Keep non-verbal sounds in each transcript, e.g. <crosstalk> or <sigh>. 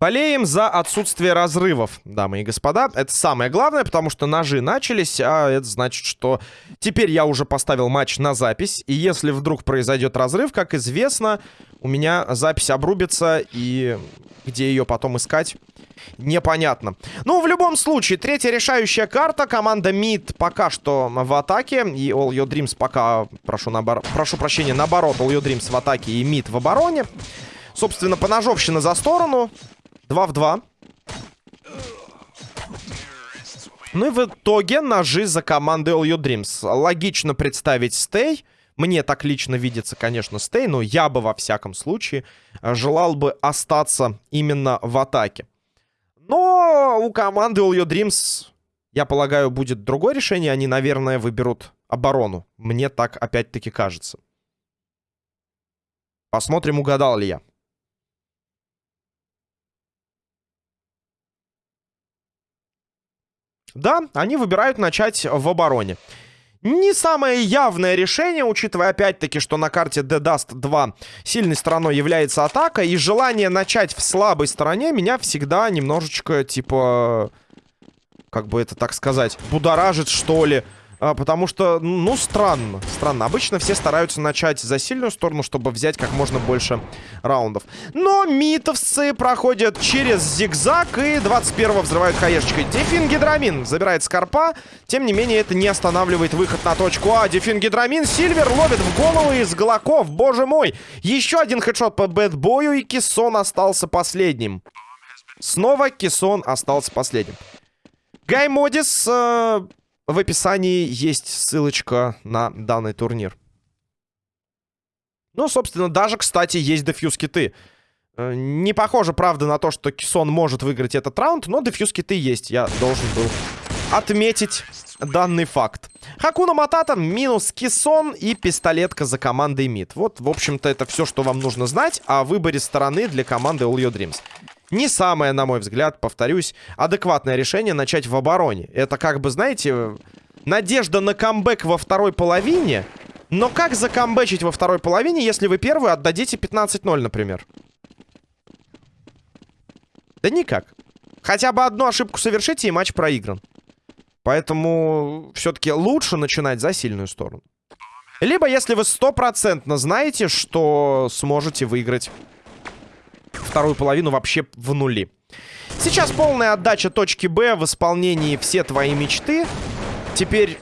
Болеем за отсутствие разрывов, дамы и господа. Это самое главное, потому что ножи начались, а это значит, что теперь я уже поставил матч на запись. И если вдруг произойдет разрыв, как известно, у меня запись обрубится, и где ее потом искать, непонятно. Ну, в любом случае, третья решающая карта. Команда МИД пока что в атаке. И All Your Dreams пока, прошу, набор... прошу прощения, наоборот, All Your Dreams в атаке и МИД в обороне. Собственно, поножовщина за сторону. 2 в 2. Ну и в итоге ножи за командой All Your Dreams. Логично представить стей. Мне так лично видится, конечно, стей, но я бы во всяком случае желал бы остаться именно в атаке. Но у команды All Your Dreams, я полагаю, будет другое решение. Они, наверное, выберут оборону. Мне так опять-таки кажется. Посмотрим, угадал ли я. Да, они выбирают начать в обороне. Не самое явное решение, учитывая опять-таки, что на карте The Dust 2 сильной стороной является атака. И желание начать в слабой стороне меня всегда немножечко, типа... Как бы это так сказать, будоражит, что ли. А, потому что, ну, странно. Странно. Обычно все стараются начать за сильную сторону, чтобы взять как можно больше раундов. Но митовцы проходят через зигзаг и 21-го взрывают хаешечкой. Дефин Гидрамин забирает Скорпа. Тем не менее, это не останавливает выход на точку А. Дефин Гидрамин. Сильвер ловит в голову из Глоков. Боже мой. Еще один хедшот по бэтбою, и Кессон остался последним. Снова Кессон остался последним. Гай Модис э, в описании есть ссылочка на данный турнир. Ну, собственно, даже, кстати, есть дефьюз-киты. Э, не похоже, правда, на то, что Кисон может выиграть этот раунд, но дефьюз-киты есть. Я должен был отметить данный факт. Хакуна Матата, минус Кисон и пистолетка за командой МИД. Вот, в общем-то, это все, что вам нужно знать о выборе стороны для команды All Your Dreams. Не самое, на мой взгляд, повторюсь, адекватное решение начать в обороне. Это как бы, знаете, надежда на камбэк во второй половине. Но как закамбэчить во второй половине, если вы первую отдадите 15-0, например? Да никак. Хотя бы одну ошибку совершите, и матч проигран. Поэтому все-таки лучше начинать за сильную сторону. Либо если вы стопроцентно знаете, что сможете выиграть вторую половину вообще в нули. Сейчас полная отдача точки Б в исполнении «Все твои мечты». Теперь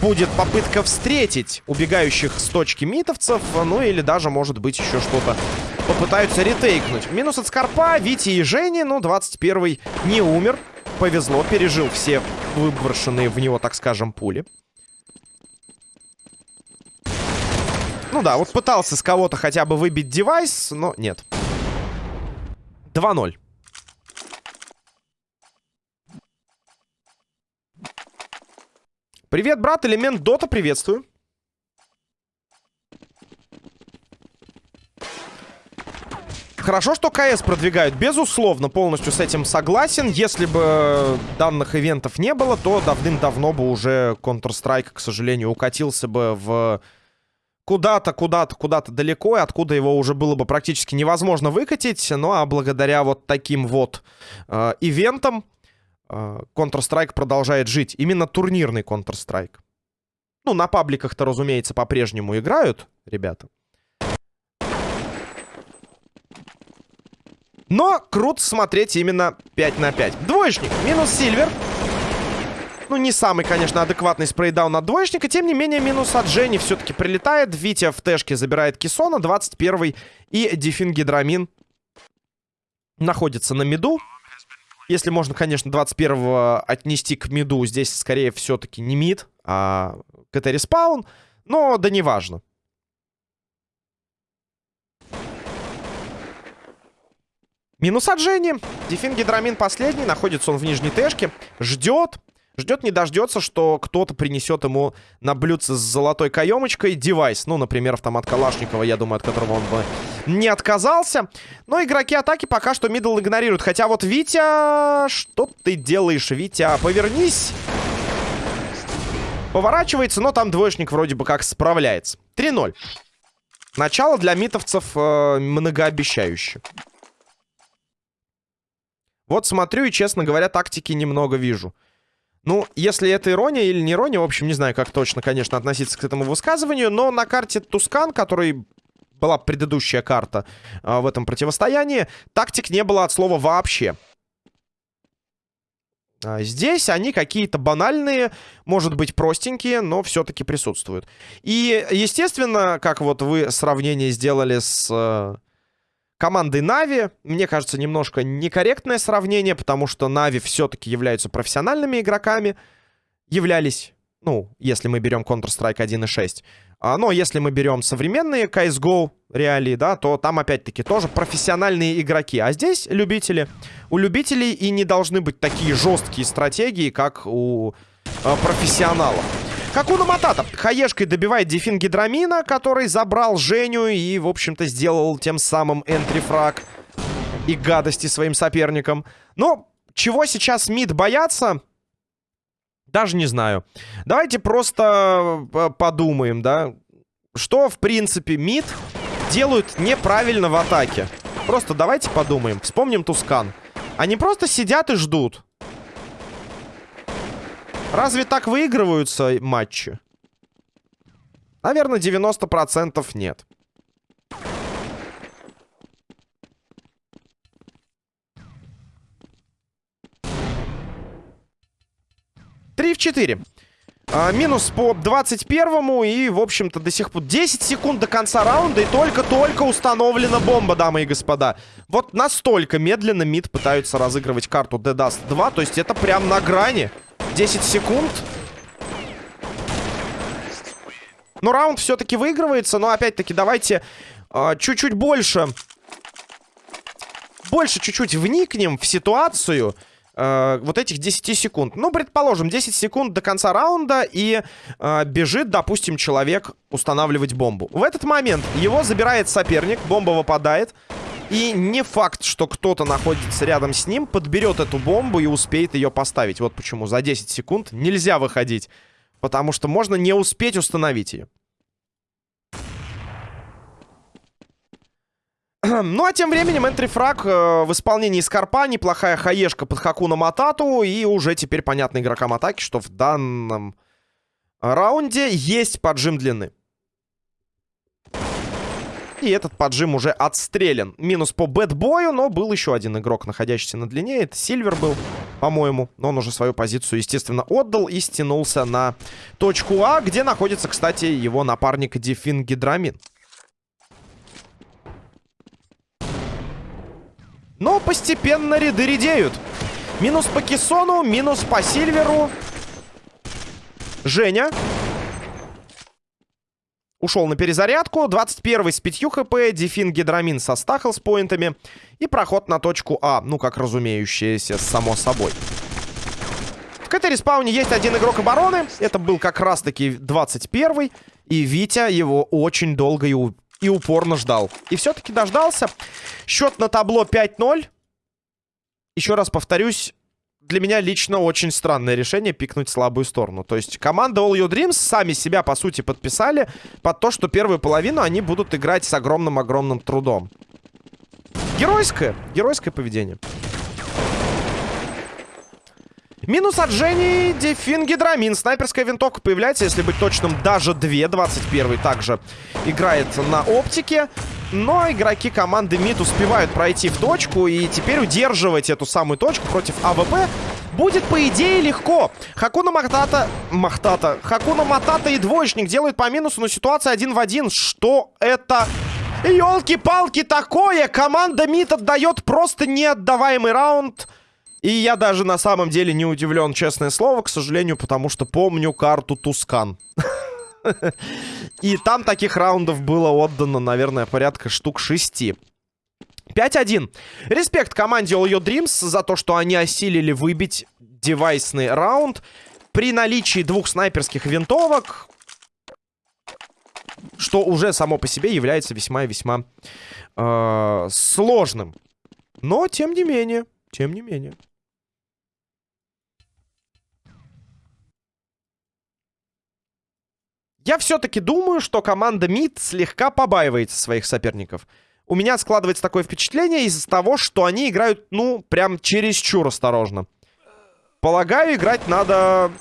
будет попытка встретить убегающих с точки митовцев. Ну или даже, может быть, еще что-то попытаются ретейкнуть. Минус от Скорпа, Вити и Жени. Ну, 21-й не умер. Повезло, пережил все выброшенные в него, так скажем, пули. Ну да, вот пытался с кого-то хотя бы выбить девайс, но нет. 2-0. Привет, брат, элемент Дота, приветствую. Хорошо, что КС продвигают, безусловно, полностью с этим согласен. Если бы данных ивентов не было, то давным-давно бы уже Counter-Strike, к сожалению, укатился бы в куда-то, куда-то, куда-то далеко, и откуда его уже было бы практически невозможно выкатить. Ну, а благодаря вот таким вот э, ивентам э, Counter-Strike продолжает жить. Именно турнирный Counter-Strike. Ну, на пабликах-то, разумеется, по-прежнему играют ребята. Но круто смотреть именно 5 на 5. Двоечник, минус Сильвер. Ну, не самый, конечно, адекватный спрейдаун от двоечника. Тем не менее, минус от Жени все-таки прилетает. Витя в тэшке забирает Кисона. 21-й. И Дефин Гидрамин находится на миду. Если можно, конечно, 21-го отнести к миду, здесь скорее все-таки не мид, а CT respawn. Но да неважно. Минус от Жени. Дефин Гидрамин последний. Находится он в нижней тэшке. Ждет. Ждет, не дождется, что кто-то принесет ему на блюдце с золотой каемочкой девайс. Ну, например, автомат Калашникова, я думаю, от которого он бы не отказался. Но игроки атаки пока что middle игнорируют. Хотя вот Витя... Что ты делаешь, Витя? Повернись! Поворачивается, но там двоечник вроде бы как справляется. 3-0. Начало для митовцев э, многообещающее. Вот смотрю и, честно говоря, тактики немного вижу. Ну, если это ирония или не ирония, в общем, не знаю, как точно, конечно, относиться к этому высказыванию, но на карте Тускан, который была предыдущая карта а, в этом противостоянии, тактик не было от слова вообще. А здесь они какие-то банальные, может быть, простенькие, но все-таки присутствуют. И, естественно, как вот вы сравнение сделали с э, командой Нави, мне кажется, немножко некорректное сравнение, потому что Нави все-таки являются профессиональными игроками. Являлись, ну, если мы берем Counter-Strike 1.6. А, но если мы берем современные CSGO реалии, да, то там опять-таки тоже профессиональные игроки. А здесь любители. У любителей и не должны быть такие жесткие стратегии, как у э, профессионалов. Хакуна Матата хаешкой добивает Дефин Гидрамина, который забрал Женю и, в общем-то, сделал тем самым энтрифраг и гадости своим соперникам. Но чего сейчас МИД боятся? Даже не знаю. Давайте просто э, подумаем, да. Что, в принципе, МИД делают неправильно в атаке? Просто давайте подумаем. Вспомним Тускан. Они просто сидят и ждут. Разве так выигрываются матчи? Наверное, 90% нет. 3 в 4. А, минус по 21-му и, в общем-то, до сих пор 10 секунд до конца раунда и только-только установлена бомба, дамы и господа. Вот настолько медленно МИД пытаются разыгрывать карту Dust 2, то есть это прям на грани. 10 секунд. Но раунд все-таки выигрывается, но опять-таки давайте а, чуть-чуть больше... Больше чуть-чуть вникнем в ситуацию э, вот этих 10 секунд. Ну, предположим, 10 секунд до конца раунда и э, бежит, допустим, человек устанавливать бомбу. В этот момент его забирает соперник, бомба выпадает. И не факт, что кто-то находится рядом с ним, подберет эту бомбу и успеет ее поставить. Вот почему за 10 секунд нельзя выходить. Потому что можно не успеть установить ее. <clears throat> Ну, а тем временем энтрифраг э, в исполнении Скорпа. Неплохая хаешка под Хакуна Матату. И уже теперь понятно игрокам атаки, что в данном раунде есть поджим длины. И этот поджим уже отстрелен. Минус по бэтбою, но был еще один игрок, находящийся на длине. Это Сильвер был, по-моему. Но он уже свою позицию, естественно, отдал и стянулся на точку А, где находится, кстати, его напарник Дефин Гидрамин. Но постепенно ряды редеют. Минус по Кессону, минус по Сильверу. Женя. Ушел на перезарядку. 21 с 5 HP. Дефин Гидрамин со ста health point ами. И проход на точку А. Ну, как разумеющееся, само собой. В CT-respawn е есть один игрок обороны. Это был как раз-таки 21 И Витя его очень долго и и упорно ждал. И все-таки дождался. Счет на табло 5-0. Еще раз повторюсь, для меня лично очень странное решение пикнуть слабую сторону. То есть команда All Your Dreams сами себя, по сути, подписали под то, что первую половину они будут играть с огромным-огромным трудом. Геройское, геройское поведение. Минус от Жени, Дефин, Гидрамин. Снайперская винтовка появляется, если быть точным, даже две. 21 также играет на оптике. Но игроки команды МИД успевают пройти в точку. И теперь удерживать эту самую точку против АВП будет, по идее, легко. Хакуна Махтата... Махтата. Хакуна Матата и двоечник делают по минусу, но ситуация один в один. Что это... Ёлки-палки такое! Команда МИД отдает просто неотдаваемый раунд... И я даже на самом деле не удивлен, честное слово, к сожалению, потому что помню карту Tuscan. <laughs> И там таких раундов было отдано, наверное, порядка штук шести. 5-1. Респект команде All Your Dreams за то, что они осилили выбить девайсный раунд. При наличии двух снайперских винтовок, что уже само по себе является весьма и весьма э, сложным. Но, тем не менее, тем не менее. Я все-таки думаю, что команда МИД слегка побаивается своих соперников. у меня складывается такое впечатление из-за того, что они играют, ну, прям чересчур осторожно. Полагаю, играть надо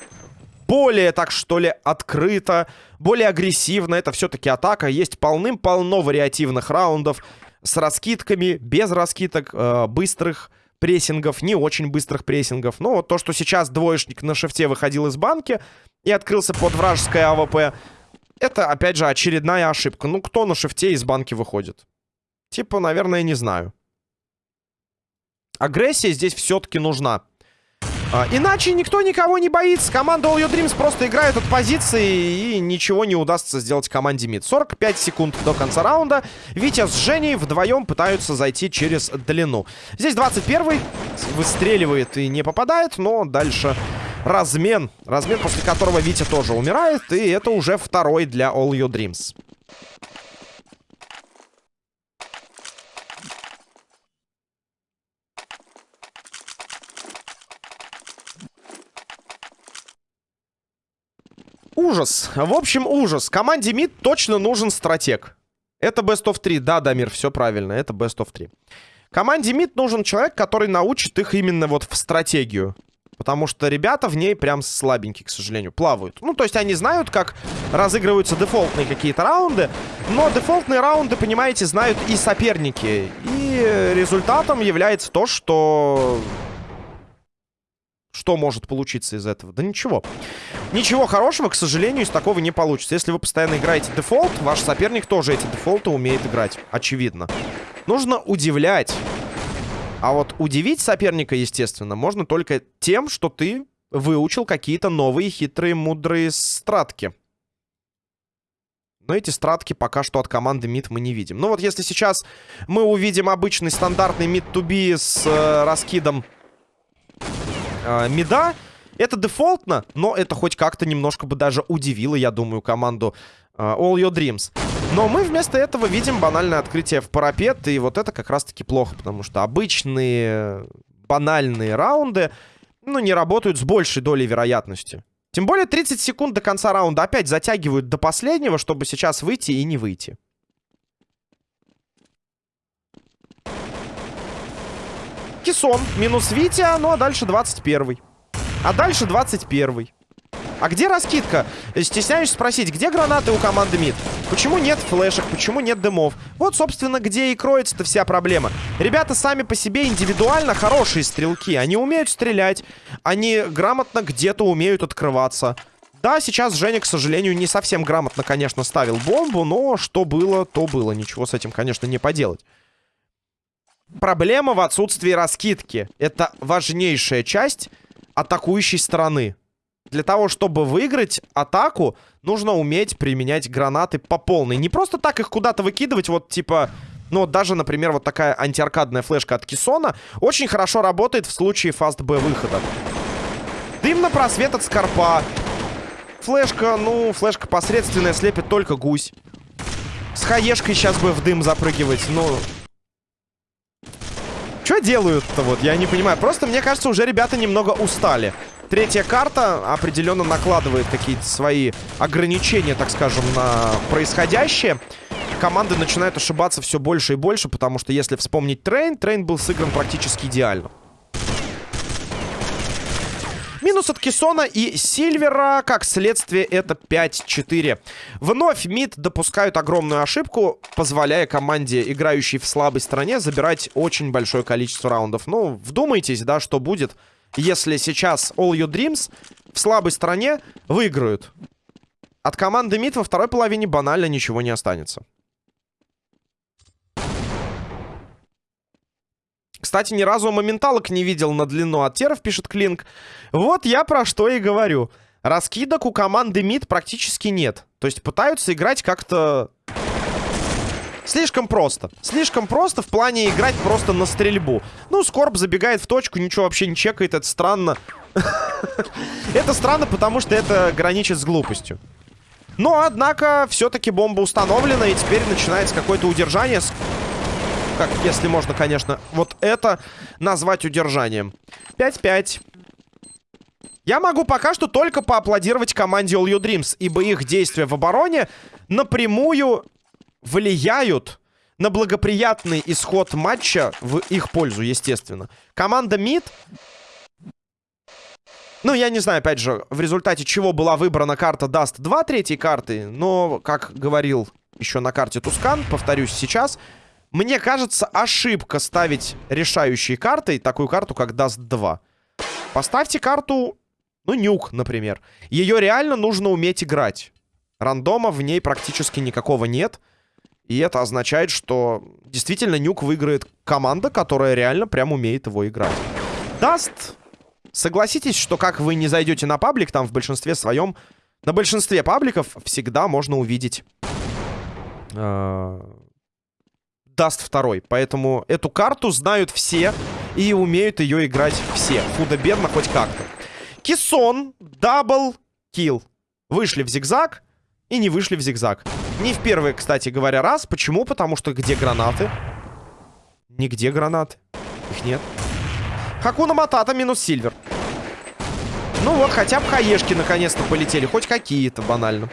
более, так что ли, открыто, более агрессивно. Это все-таки атака. Есть полным-полно вариативных раундов с раскидками, без раскидок, э, быстрых прессингов, не очень быстрых прессингов. Ну, вот то, что сейчас двоечник на шифте выходил из банки и открылся под вражеское АВП, это, опять же, очередная ошибка. Ну, кто на шифте из банки выходит? Типа, наверное, не знаю. Агрессия здесь все-таки нужна. А, иначе никто никого не боится. Команда All Your Dreams просто играет от позиции и ничего не удастся сделать команде МИД. 45 секунд до конца раунда. Витя с Женей вдвоем пытаются зайти через длину. Здесь 21-й выстреливает и не попадает, но дальше размен. Размен, после которого Витя тоже умирает. И это уже второй для All Your Dreams. Ужас. В общем, ужас. Команде МИД точно нужен стратег. Это Best of 3. Да, Дамир, все правильно. Это Best of 3. Команде МИД нужен человек, который научит их именно вот в стратегию. Потому что ребята в ней прям слабенькие, к сожалению, плавают. Ну, то есть они знают, как разыгрываются дефолтные какие-то раунды. Но дефолтные раунды, понимаете, знают и соперники. И результатом является то, что что может получиться из этого? Да ничего. Ничего хорошего, к сожалению, из такого не получится. Если вы постоянно играете дефолт, ваш соперник тоже эти дефолты умеет играть. Очевидно. Нужно удивлять. А вот удивить соперника, естественно, можно только тем, что ты выучил какие-то новые хитрые, мудрые стратки. Но эти стратки пока что от команды мид мы не видим. Ну вот если сейчас мы увидим обычный стандартный мид-туби с э, раскидом э, мида. Это дефолтно, но это хоть как-то немножко бы даже удивило, я думаю, команду э, All Your Dreams. Но мы вместо этого видим банальное открытие в парапет, и вот это как раз-таки плохо, потому что обычные банальные раунды, ну, не работают с большей долей вероятности. Тем более 30 секунд до конца раунда опять затягивают до последнего, чтобы сейчас выйти и не выйти. Кисон минус Витя, ну а дальше 21 -й. А дальше 21 -й. А где раскидка? Стесняюсь спросить, где гранаты у команды МИД? Почему нет флешек, почему нет дымов? Вот, собственно, где и кроется-то вся проблема. Ребята сами по себе индивидуально хорошие стрелки. Они умеют стрелять, они грамотно где-то умеют открываться. Да, сейчас Женя, к сожалению, не совсем грамотно, конечно, ставил бомбу, но что было, то было. Ничего с этим, конечно, не поделать. Проблема в отсутствии раскидки. Это важнейшая часть атакующей стороны. Для того, чтобы выиграть атаку, нужно уметь применять гранаты по полной. Не просто так их куда-то выкидывать, вот типа... Ну, даже, например, вот такая антиаркадная флешка от Кисона очень хорошо работает в случае фаст-Б выхода. Дым на просвет от Скорпа. Флешка, ну, флешка посредственная, слепит только гусь. С хаешкой сейчас бы в дым запрыгивать, ну... Что делают-то вот, я не понимаю. Просто, мне кажется, уже ребята немного устали. Третья карта определенно накладывает какие-то свои ограничения, так скажем, на происходящее. Команды начинают ошибаться все больше и больше, потому что если вспомнить Train, Train был сыгран практически идеально. Минус от Кессона и Сильвера. Как следствие, это 5-4. Вновь МИД допускают огромную ошибку, позволяя команде, играющей в слабой стороне, забирать очень большое количество раундов. Ну, вдумайтесь, да, что будет, если сейчас All Your Dreams в слабой стороне выиграют. От команды МИД во второй половине банально ничего не останется. Кстати, ни разу моменталок не видел на длину от теров, пишет Клинк. Вот я про что и говорю. Раскидок у команды МИД практически нет. То есть пытаются играть как-то... Слишком просто. Слишком просто в плане играть просто на стрельбу. Ну, Скорб забегает в точку, ничего вообще не чекает, это странно. <laughs> Это странно, потому что это граничит с глупостью. Но, однако, все-таки бомба установлена, и теперь начинается какое-то удержание как, если можно, конечно, вот это назвать удержанием. 5-5. Я могу пока что только поаплодировать команде All You Dreams, ибо их действия в обороне напрямую влияют на благоприятный исход матча в их пользу, естественно. Команда МИД... Ну, я не знаю, опять же, в результате чего была выбрана карта Dust 2 третьей карты, но, как говорил еще на карте Tuscan, повторюсь сейчас, мне кажется, ошибка ставить решающей картой такую карту, как Dust 2. Поставьте карту, ну, Nuke, например. Ее реально нужно уметь играть. Рандома в ней практически никакого нет. И это означает, что действительно Nuke выиграет команда, которая реально прям умеет его играть. Dust... Согласитесь, что как вы не зайдете на паблик, там в большинстве своем... На большинстве пабликов всегда можно увидеть... Э, Dust второй. Поэтому эту карту знают все и умеют ее играть все. Худо-бедно хоть как-то. Кисон, double kill. Вышли в зигзаг и не вышли в зигзаг. Не в первый, кстати говоря, раз. Почему? Потому что где гранаты? Нигде гранаты. Их нет. Хакуна Матата минус Сильвер. Ну вот, хотя бы хаешки наконец-то полетели. Хоть какие-то, банально.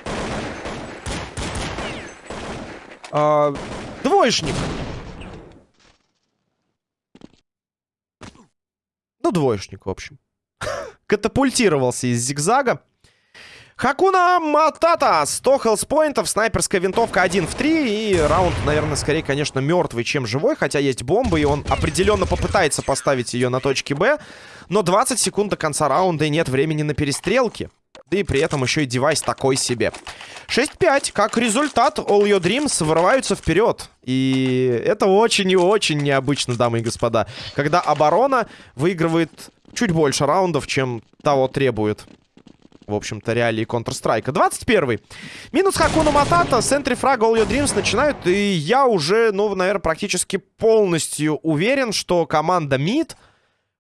А, двоечник. Ну, двоечник, в общем. <laughs> Катапультировался из зигзага. Хакуна Матата, 100 хелспоинтов, снайперская винтовка 1 в 3. И раунд, наверное, скорее, конечно, мертвый, чем живой. Хотя есть бомба, и он определенно попытается поставить ее на точке Б. Но 20 секунд до конца раунда и нет времени на перестрелки. Да и при этом еще и девайс такой себе. 6-5. Как результат, All Your Dreams вырываются вперед. И это очень и очень необычно, дамы и господа. Когда оборона выигрывает чуть больше раундов, чем того требует в общем-то, реалии Counter-Strike. 21-й. Минус Хакуна Матата, Сентри Фраг, All Your Dreams начинают. И я уже, ну, наверное, практически полностью уверен, что команда МИД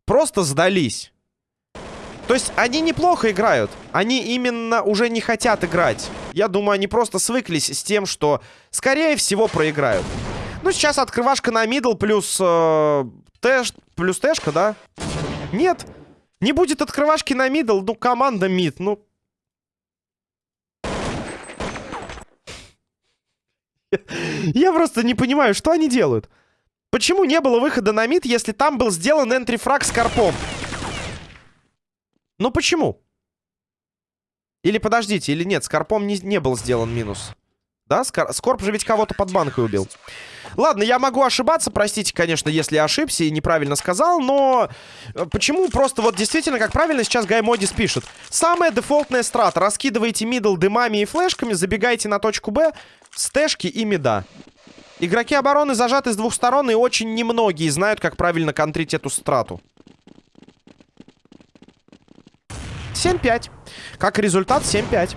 просто сдались. То есть они неплохо играют. Они именно уже не хотят играть. Я думаю, они просто свыклись с тем, что, скорее всего, проиграют. Ну, сейчас открывашка на middle плюс э, тэш, плюс тэшка, да? Нет. Не будет открывашки на middle, ну, команда мид, ну... <laughs> Я просто не понимаю, что они делают. Почему не было выхода на мид, если там был сделан entry frag с карпом? Ну почему? Или подождите, или нет, с карпом не, не был сделан минус. Да, Скор... Скорп же ведь кого-то под банкой убил. Ладно, я могу ошибаться, простите, конечно, если ошибся и неправильно сказал, но э, почему просто вот действительно, как правильно сейчас Гаймодис пишет. Самая дефолтная страта. Раскидываете middle дымами и флешками, забегаете на точку Б, с тэшки и мида. Игроки обороны зажаты с двух сторон, и очень немногие знают, как правильно контрить эту страту. 7-5. Как результат, 7-5.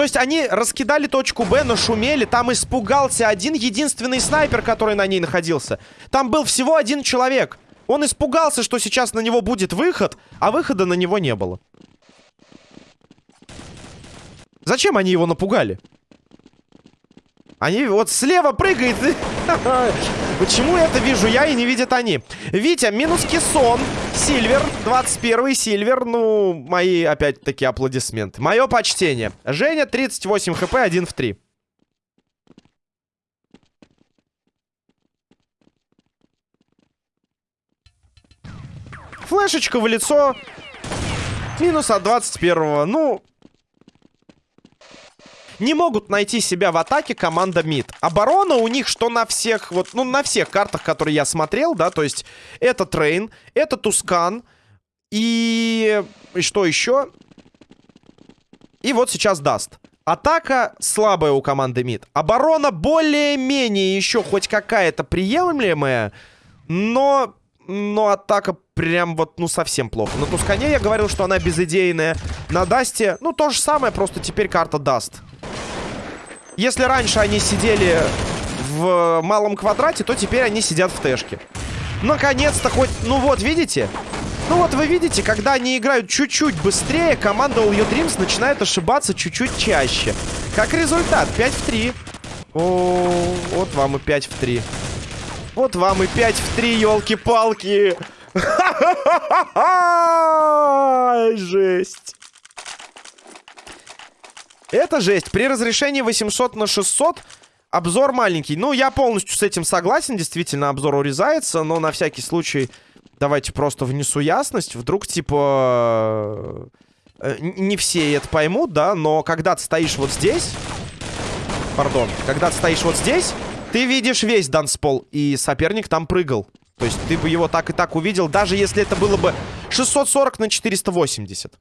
То есть они раскидали точку Б, но шумели. Там испугался один единственный снайпер, который на ней находился. Там был всего один человек. Он испугался, что сейчас на него будет выход, а выхода на него не было. Зачем они его напугали? Они вот слева прыгает. <laughs> Почему это вижу я и не видят они? Витя, минус кессон. Сильвер, 21 Сильвер. Ну, мои, опять-таки, аплодисменты. Мое почтение. Женя, 38 хп, 1 в 3. Флешечка в лицо. Минус от 21 -го. Ну, не могут найти себя в атаке команда МИД. Оборона у них что на всех, вот, ну, на всех картах, которые я смотрел, да, то есть это Train, это Tuscan и... и что еще? И вот сейчас Dust. Атака слабая у команды МИД. Оборона более-менее еще хоть какая-то приемлемая, но... Но атака прям вот, ну, совсем плохо. На Тускане я говорил, что она безыдейная. На Дасте, ну, то же самое, просто теперь карта Dust. Если раньше они сидели в малом квадрате, то теперь они сидят в тэшке. Наконец-то хоть... Ну вот, видите? Ну вот вы видите, когда они играют чуть-чуть быстрее, команда All Your Dreams начинает ошибаться чуть-чуть чаще. Как результат, 5 в 3. О, вот вам и 5 в 3. Вот вам и 5 в 3, елки-палки. <laughs> Жесть. Это жесть. При разрешении 800 на 600 Обзор маленький. Ну, я полностью с этим согласен. Действительно, обзор урезается. Но на всякий случай давайте просто внесу ясность. Вдруг, типа... Э, не все это поймут, да? Но когда ты стоишь вот здесь... Пардон. Когда ты стоишь вот здесь, ты видишь весь данспол. И соперник там прыгал. То есть ты бы его так и так увидел, даже если это было бы 640 на 480.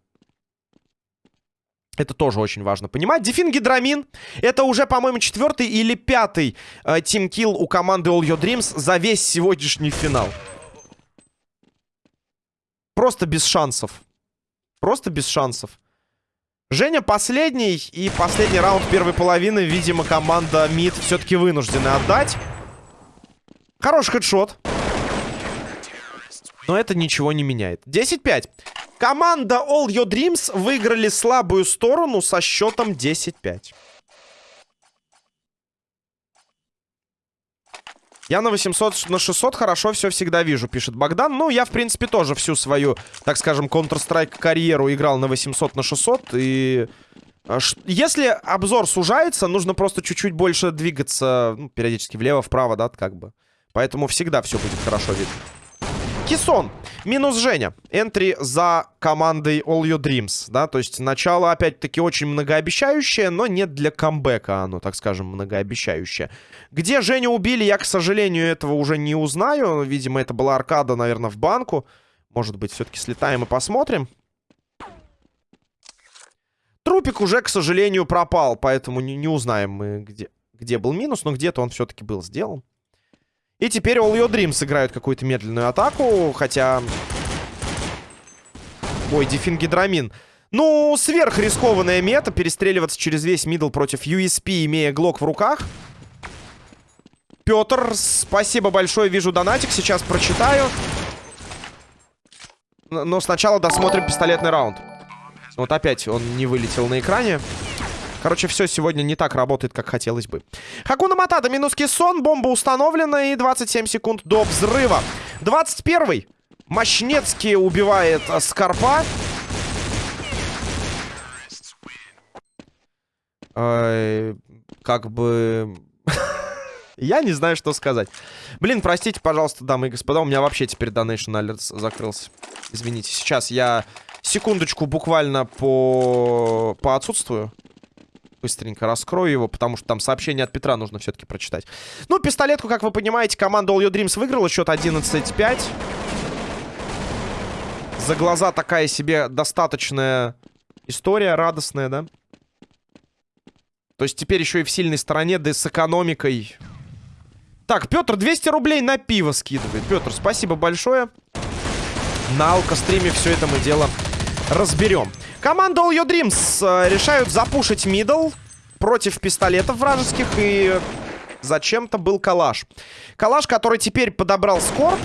Это тоже очень важно понимать. Дефин Гидрамин. Это уже, по-моему, четвертый или пятый э, тимкилл у команды All Your Dreams за весь сегодняшний финал. Просто без шансов. Просто без шансов. Женя последний. И последний раунд первой половины, видимо, команда МИД все-таки вынуждена отдать. Хороший хедшот. Но это ничего не меняет. 10-5. Команда All Your Dreams выиграли слабую сторону со счетом 10-5. Я на 800, на 600 хорошо все всегда вижу, пишет Богдан. Ну, я, в принципе, тоже всю свою, так скажем, Counter-Strike карьеру играл на 800, на 600. И а, если обзор сужается, нужно просто чуть-чуть больше двигаться, ну, периодически влево-вправо, да, как бы. Поэтому всегда все будет хорошо видно. Кисон. Минус Женя. Энтри за командой All Your Dreams. Да, то есть начало, опять-таки, очень многообещающее, но нет для камбэка оно, так скажем, многообещающее. Где Женю убили, я, к сожалению, этого уже не узнаю. Видимо, это была аркада, наверное, в банку. Может быть, все-таки слетаем и посмотрим. Трупик уже, к сожалению, пропал, поэтому не, не узнаем мы, где, где был минус, но где-то он все-таки был сделан. И теперь All Your Dreams сыграют какую-то медленную атаку, хотя... Ой, Дифенгидрамин. Ну, сверхрискованная мета, перестреливаться через весь middle против USP, имея глок в руках. Петр, спасибо большое, вижу донатик, сейчас прочитаю. Но сначала досмотрим пистолетный раунд. Вот опять он не вылетел на экране. Короче, все сегодня не так работает, как хотелось бы. Хакуна Матата, минус Кессон, бомба установлена и 27 секунд до взрыва. 21-й. Мощнецкий убивает Скорпа. Э, как бы... <laughs> Я не знаю, что сказать. Блин, простите, пожалуйста, дамы и господа, у меня вообще теперь Donation Alerts закрылся. Извините, сейчас я секундочку буквально по, по отсутствую быстренько раскрою его, потому что там сообщение от Петра нужно все-таки прочитать. Ну, пистолетку, как вы понимаете, команда All Your Dreams выиграла. Счет 11-5. За глаза такая себе достаточная история, радостная, да? То есть теперь еще и в сильной стороне, да и с экономикой. Так, Петр 200 рублей на пиво скидывает. Петр, спасибо большое. На алкостриме все это мы дело разберем. Команда All Your Dreams э, решают запушить мидл против пистолетов вражеских. И зачем-то был калаш. Калаш, который теперь подобрал Скорб.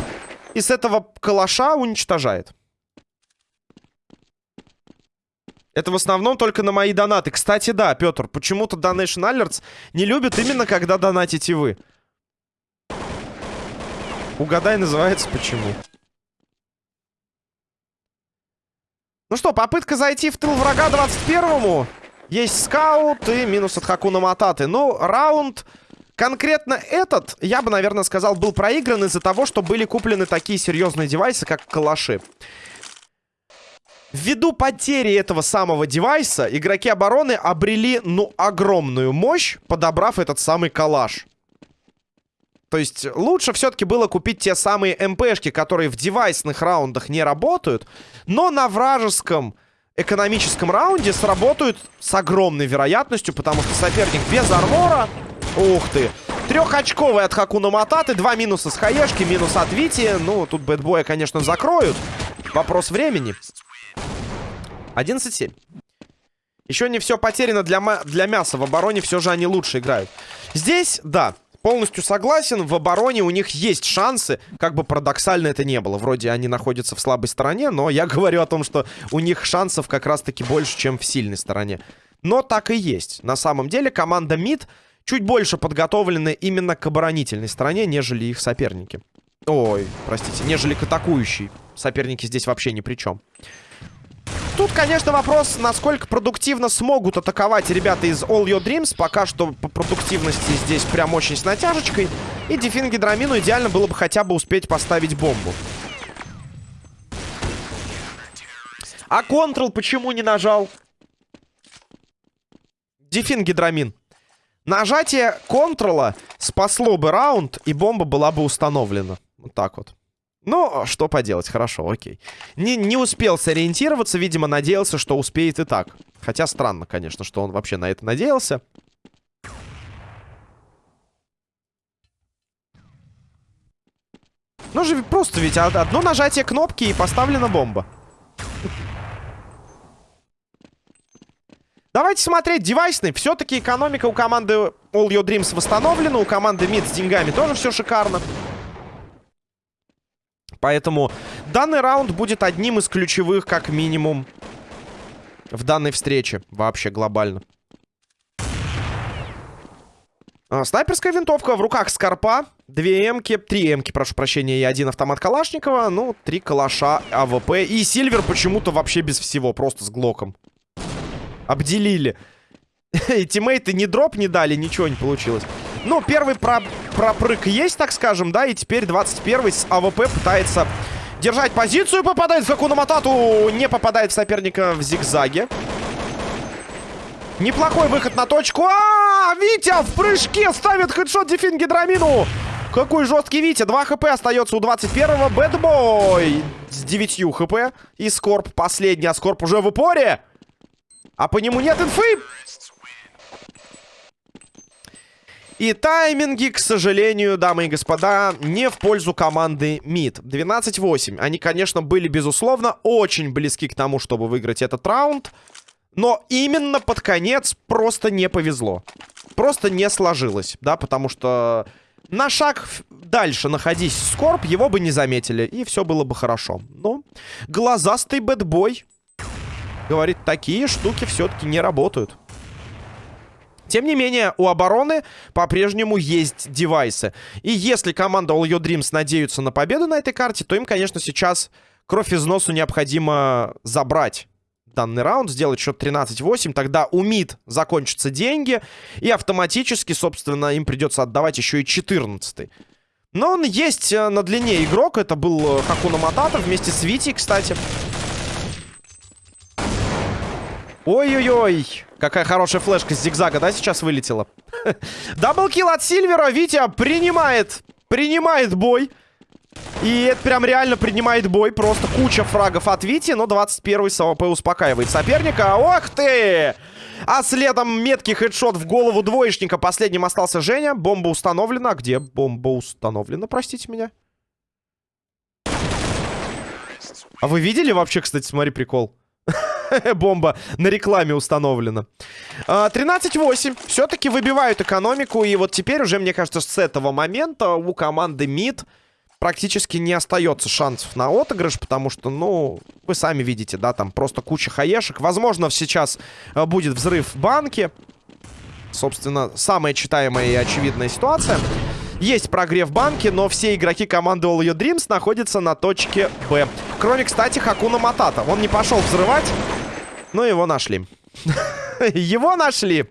И с этого калаша уничтожает. Это в основном только на мои донаты. Кстати, да, Петр, почему-то Donation Alerts не любят именно, когда донатите вы. Угадай, называется почему. Ну что, попытка зайти в тыл врага 21-му. Есть скаут и минус от Хакуна Мататы. Ну, раунд... Конкретно этот, я бы, наверное, сказал, был проигран из-за того, что были куплены такие серьезные девайсы, как калаши. Ввиду потери этого самого девайса, игроки обороны обрели, ну, огромную мощь, подобрав этот самый калаш. То есть лучше все-таки было купить те самые МПшки, которые в девайсных раундах не работают, но на вражеском экономическом раунде сработают с огромной вероятностью, потому что соперник без армора... Ух ты! Трехочковый от Хакуна Мататы, два минуса с Хаешки, минус от Вити. Ну, тут бэтбоя, конечно, закроют. Вопрос времени. 11-7. Еще не все потеряно для, для мяса. В обороне все же они лучше играют. Здесь, да, полностью согласен. В обороне у них есть шансы. Как бы парадоксально это не было. Вроде они находятся в слабой стороне, но я <laughs> говорю о том, что у них шансов как раз-таки больше, чем в сильной стороне. Но так и есть. На самом деле команда МИД чуть больше подготовлена именно к оборонительной стороне, нежели их соперники. Ой, простите, нежели к атакующей. Соперники здесь вообще ни при чем. Тут, конечно, вопрос, насколько продуктивно смогут атаковать ребята из All Your Dreams. Пока что по продуктивности здесь прям очень с натяжечкой. И Дефин Гидрамину идеально было бы хотя бы успеть поставить бомбу. А Control почему не нажал? Дефин Гидрамин. Нажатие контрола спасло бы раунд, и бомба была бы установлена. Вот так вот. Ну, что поделать, хорошо, окей. Не, не успел сориентироваться, видимо, надеялся, что успеет и так. Хотя странно, конечно, что он вообще на это надеялся. Ну же просто ведь одно нажатие кнопки и поставлена бомба. Давайте смотреть девайсный. Все-таки экономика у команды All Your Dreams восстановлена. У команды Mid с деньгами тоже все шикарно. Поэтому данный раунд будет одним из ключевых, как минимум, в данной встрече. Вообще глобально. А, снайперская винтовка в руках Скорпа. Две эмки, три эмки, прошу прощения, и один автомат Калашникова. Ну, три калаша АВП. И Сильвер почему-то вообще без всего, просто с Глоком. Обделили. <laughs> И тиммейты ни drop не дали, ничего не получилось. Ну, первый про пропрыг есть, так скажем, да, и теперь 21-й с АВП пытается держать позицию, попадает в Хакуна Матату, не попадает в соперника в зигзаге. Неплохой выход на точку. А, -а, -а Витя в прыжке ставит хедшот Дефин Гидрамину. Какой жесткий Витя. 2 хп остается у 21-го. Бэтбой с 9 хп. И Скорп последний. А Скорп уже в упоре. А по нему нет инфы. И тайминги, к сожалению, дамы и господа, не в пользу команды МИД. 12-8. Они, конечно, были, безусловно, очень близки к тому, чтобы выиграть этот раунд. Но именно под конец просто не повезло. Просто не сложилось, да, потому что на шаг дальше находись Скорб, его бы не заметили, и все было бы хорошо. Но глазастый бэтбой говорит, такие штуки все-таки не работают. Тем не менее, у обороны по-прежнему есть девайсы. И если команда All Your Dreams надеются на победу на этой карте, то им, конечно, сейчас кровь из носу необходимо забрать данный раунд, сделать счет 13-8, тогда у МИД закончатся деньги, и автоматически, собственно, им придется отдавать еще и 14 -й. Но он есть э, на длине игрок, это был э, Хакуна Матата вместе с Витей, кстати. Ой-ой-ой. Какая хорошая флешка с зигзага, да, сейчас вылетела? <laughs> Даблкил от Сильвера. Витя принимает, принимает бой. И это прям реально принимает бой. Просто куча фрагов от Вити, но 21-й с успокаивает соперника. Ох ты! А следом меткий хедшот в голову двоечника. Последним остался Женя. Бомба установлена. Где бомба установлена, простите меня? А вы видели вообще, кстати, смотри, прикол? <laughs> Бомба на рекламе установлена. 13-8. А, Все-таки выбивают экономику. И вот теперь уже, мне кажется, с этого момента у команды МИД практически не остается шансов на отыгрыш, потому что, ну, вы сами видите, да, там просто куча хаешек. Возможно, сейчас э, будет взрыв в банке. Собственно, самая читаемая и очевидная ситуация. Есть прогрев банки, но все игроки команды All Your Dreams находятся на точке Б. Кроме, кстати, Хакуна Матата. Он не пошел взрывать, но его нашли. <laughs> Его нашли!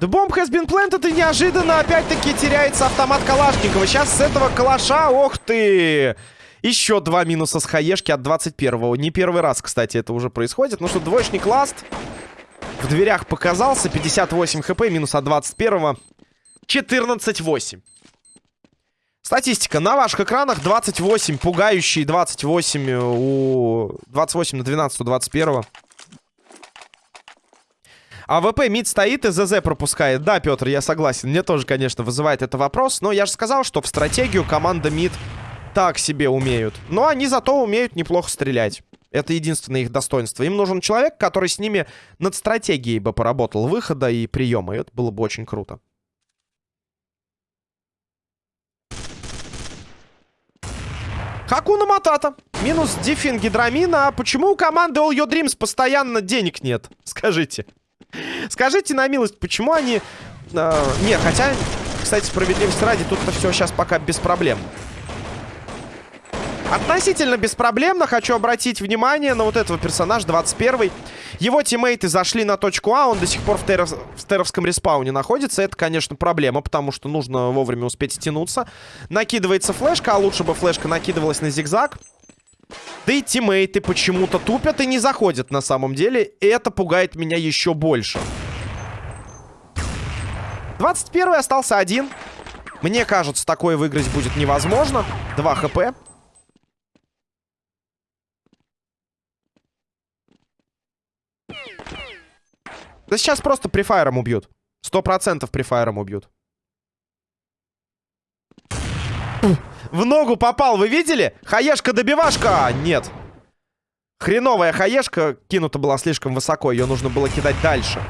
The bomb has been planted, и неожиданно опять-таки теряется автомат Калашникова. Сейчас с этого калаша, ох ты! Еще два минуса с хаешки от 21-го. Не первый раз, кстати, это уже происходит. Ну что, двоечник ласт. В дверях показался. 58 хп, минус от 21-го. 14-8. Статистика. На ваших экранах 28 пугающие, 28 у... 28 на 12 у 21 -го. АВП мид стоит и ЗЗ пропускает. Да, Петр, я согласен. Мне тоже, конечно, вызывает это вопрос. Но я же сказал, что в стратегию команда мид так себе умеют. Но они зато умеют неплохо стрелять. Это единственное их достоинство. Им нужен человек, который с ними над стратегией бы поработал выхода и приема. И это было бы очень круто. Хакуна Матата. Минус Дифенгидрамина. А почему у команды All Your Dreams постоянно денег нет? <laughs> Скажите. Скажите на милость, почему они... Э, не, хотя, кстати, справедливости ради, тут-то все сейчас пока без проблем. Относительно беспроблемно хочу обратить внимание на вот этого персонажа, 21 -й. Его тиммейты зашли на точку А, он до сих пор в, теров... в теровском респауне находится. Это, конечно, проблема, потому что нужно вовремя успеть стянуться. Накидывается флешка, а лучше бы флешка накидывалась на зигзаг. Да и тиммейты почему-то тупят и не заходят на самом деле. И это пугает меня еще больше. 21 остался один. Мне кажется, такое выиграть будет невозможно. 2 хп. Да сейчас просто префайром убьют. Сто процентов префайром убьют. В ногу попал, вы видели? Хаешка-добивашка! Нет. Хреновая хаешка кинута была слишком высоко. Ее нужно было кидать дальше.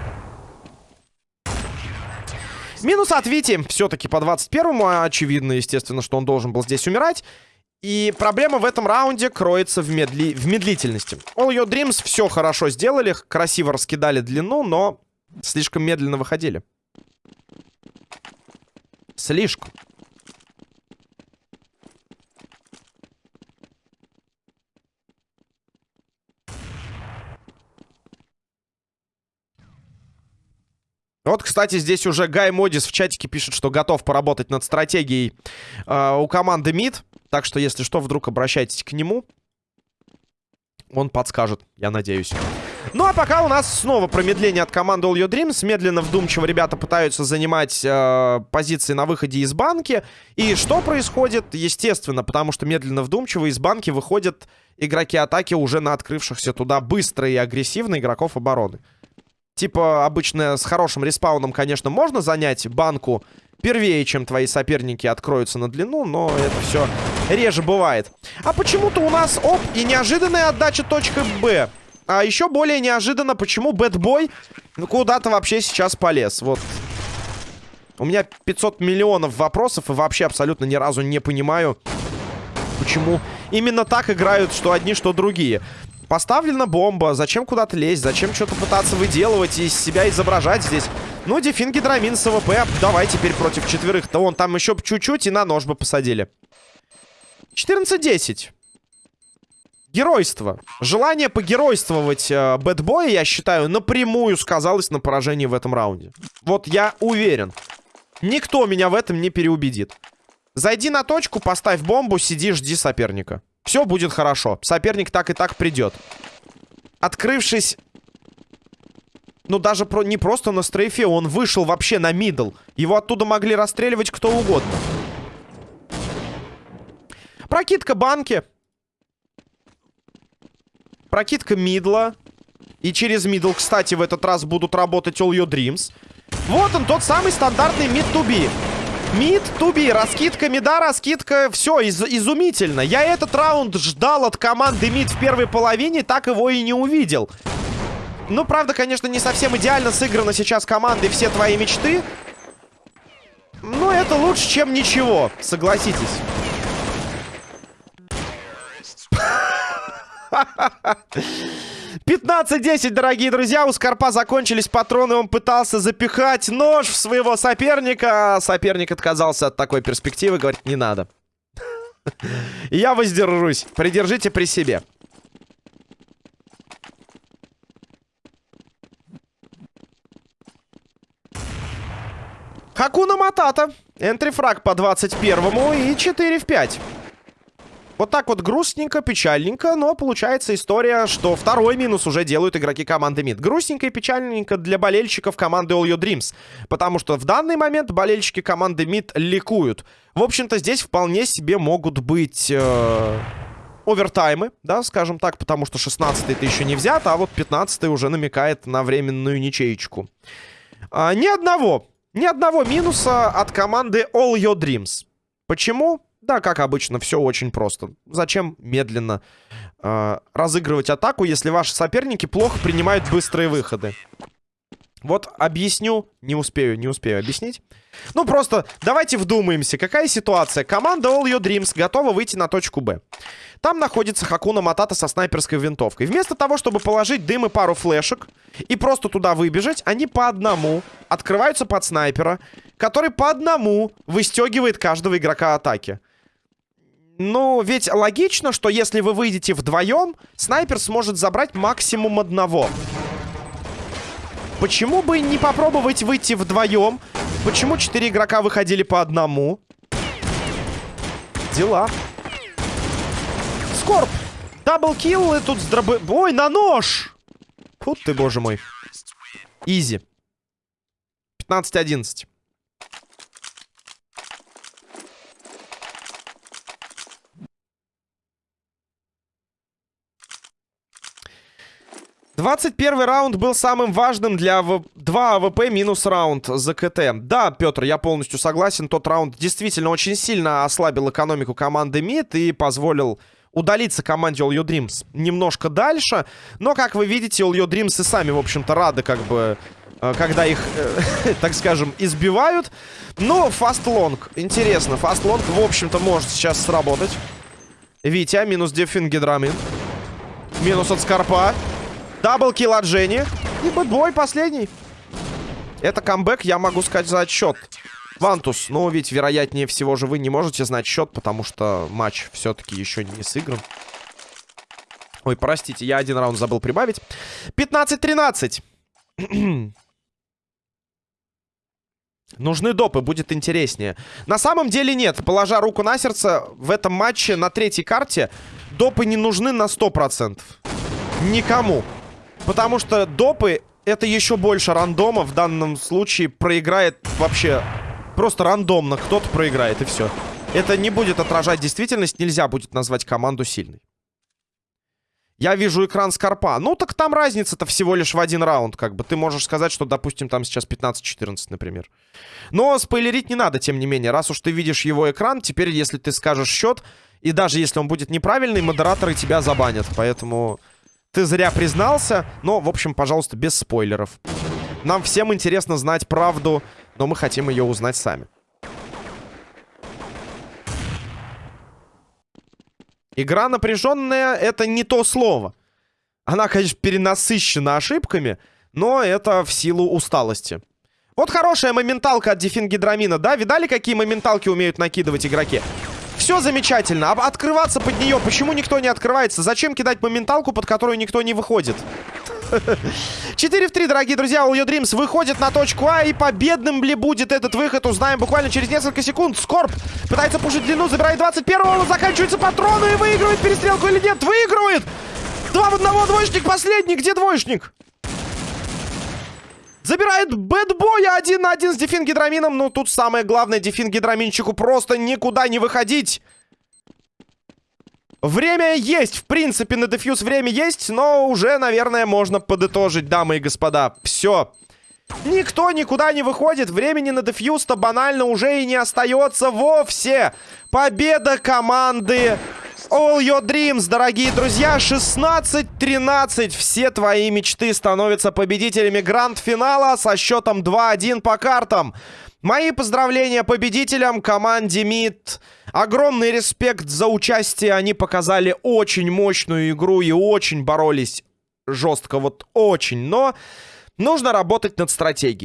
Минус от Вити. Все-таки по 21-му. Очевидно, естественно, что он должен был здесь умирать. И проблема в этом раунде кроется в, медли... в медлительности. All Your Dreams все хорошо сделали, красиво раскидали длину, но слишком медленно выходили. Слишком. Вот, кстати, здесь уже Гай Модис в чатике пишет, что готов поработать над стратегией э, у команды МИД. Так что, если что, вдруг обращайтесь к нему. Он подскажет, я надеюсь. Ну, а пока у нас снова промедление от команды All Your Dreams. Медленно, вдумчиво ребята пытаются занимать э, позиции на выходе из банки. И что происходит? Естественно, потому что медленно, вдумчиво из банки выходят игроки атаки уже на открывшихся туда быстро и агрессивно игроков обороны. Типа, обычно с хорошим респауном, конечно, можно занять банку первее, чем твои соперники откроются на длину, но это все реже бывает. А почему-то у нас, оп, и неожиданная отдача точка Б. А еще более неожиданно, почему Бэтбой куда-то вообще сейчас полез. Вот. У меня 500 миллионов вопросов, и вообще абсолютно ни разу не понимаю, почему именно так играют что одни, что другие. Поставлена бомба. Зачем куда-то лезть? Зачем что-то пытаться выделывать и себя изображать здесь? Ну, Дефин Гидрамин с АВП. Давай теперь против четверых-то. Вон там еще чуть-чуть и на нож бы посадили. 14-10. Геройство. Желание погеройствовать э, Бэтбоя, я считаю, напрямую сказалось на поражении в этом раунде. Вот я уверен. Никто меня в этом не переубедит. Зайди на точку, поставь бомбу, сиди, жди соперника. Все будет хорошо. Соперник так и так придет. Открывшись... Ну, даже про, не просто на стрейфе, он вышел вообще на middle. Его оттуда могли расстреливать кто угодно. Прокидка банки. Прокидка мидла. И через мидл, кстати, в этот раз будут работать All Your Dreams. Вот он, тот самый стандартный mid to B. Mid, to B, раскидка мида, раскидка. Все, из изумительно. Я этот раунд ждал от команды мид в первой половине, так его и не увидел. Ну, правда, конечно, не совсем идеально сыграна сейчас командой «Все твои мечты». Но это лучше, чем ничего, согласитесь. <laughs> 15-10, дорогие друзья. У Скорпа закончились патроны. Он пытался запихать нож в своего соперника. Соперник отказался от такой перспективы. Говорит, не надо. <laughs> Я воздержусь. Придержите при себе. Хакуна Матата. Энтрифраг по 21-му и 4 в 5. Вот так вот грустненько, печальненько, но получается история, что второй минус уже делают игроки команды МИД. Грустненько и печальненько для болельщиков команды All Your Dreams, потому что в данный момент болельщики команды МИД ликуют. В общем-то, здесь вполне себе могут быть... Э овертаймы, да, скажем так, потому что 16-й ты еще не взят, а вот 15-й уже намекает на временную ничеечку. А, ни одного, ни одного минуса от команды All Your Dreams. Почему? Да, как обычно, все очень просто. Зачем медленно э, разыгрывать атаку, если ваши соперники плохо принимают быстрые выходы? Вот объясню, не успею, не успею объяснить. Ну, просто давайте вдумаемся, какая ситуация. Команда All Your Dreams готова выйти на точку Б. Там находится Хакуна Матата со снайперской винтовкой. Вместо того, чтобы положить дым и пару флешек и просто туда выбежать, они по одному открываются под снайпера, который по одному выстегивает каждого игрока атаки. Ну, ведь логично, что если вы выйдете вдвоем, снайпер сможет забрать максимум одного. Почему бы не попробовать выйти вдвоем? Почему четыре игрока выходили по одному? Дела. Скорп. Double kill и тут с дробы... Ой, на нож! Фу ты, боже мой. Easy. 15-11. 21 раунд был самым важным для АВ... 2 АВП минус раунд за КТ. Да, Петр, я полностью согласен. Тот раунд действительно очень сильно ослабил экономику команды МИД и позволил удалиться команде All Your Dreams немножко дальше. Но, как вы видите, All Your Dreams и сами, в общем-то, рады, как бы, э, когда их, э, <laughs> так скажем, избивают. Но Long, интересно, Long, в общем-то, может сейчас сработать. Витя, минус Дефин Гидрамин. Минус от Скорпа. Double kill от Жени. И бэтбой последний. Это камбэк, я могу сказать, за отсчет. Вантус, ну ведь вероятнее всего же вы не можете знать счет, потому что матч все-таки еще не сыгран. Ой, простите, я один раунд забыл прибавить. 15-13. <clears throat> Нужны допы, будет интереснее. На самом деле нет. Положа руку на сердце, в этом матче на третьей карте допы не нужны на 100%. Никому. Потому что допы это еще больше рандома. В данном случае проиграет вообще просто рандомно. Кто-то проиграет и все. Это не будет отражать действительность. Нельзя будет назвать команду сильной. Я вижу экран Скорпа. Ну, так там разница-то всего лишь в один раунд, как бы. Ты можешь сказать, что, допустим, там сейчас 15-14, например. Но спойлерить не надо, тем не менее. Раз уж ты видишь его экран, теперь, если ты скажешь счет, и даже если он будет неправильный, модераторы тебя забанят. Поэтому ты зря признался, но, в общем, пожалуйста, без спойлеров. Нам всем интересно знать правду, но мы хотим ее узнать сами. Игра напряженная — это не то слово. Она, конечно, перенасыщена ошибками, но это в силу усталости. Вот хорошая моменталка от дефингидрамина, да? Видали, какие моменталки умеют накидывать игроки? Все замечательно. А открываться под нее, почему никто не открывается? Зачем кидать моменталку, под которую никто не выходит? <laughs> 4 в 3, дорогие друзья. All Your Dreams выходит на точку А. И победным ли будет этот выход, узнаем буквально через несколько секунд. Скорб пытается пушить длину, забирает 21-го. Заканчиваются патроны и выигрывает перестрелку или нет? Выигрывает! Два в одного, двоечник последний. Где двоечник? Забирает бэтбоя один на один с дефингидрамином. Ну, тут самое главное, дефингидраминчику просто никуда не выходить. Время есть, в принципе, на дефьюз время есть, но уже, наверное, можно подытожить, дамы и господа. Все. Никто никуда не выходит, времени на дефьюз-то банально уже и не остается вовсе. Победа команды All Your Dreams, дорогие друзья. 16-13. Все твои мечты становятся победителями гранд-финала со счетом 2-1 по картам. Мои поздравления победителям, команде МИД. Огромный респект за участие. Они показали очень мощную игру и очень боролись жестко. Вот очень. Но нужно работать над стратегией.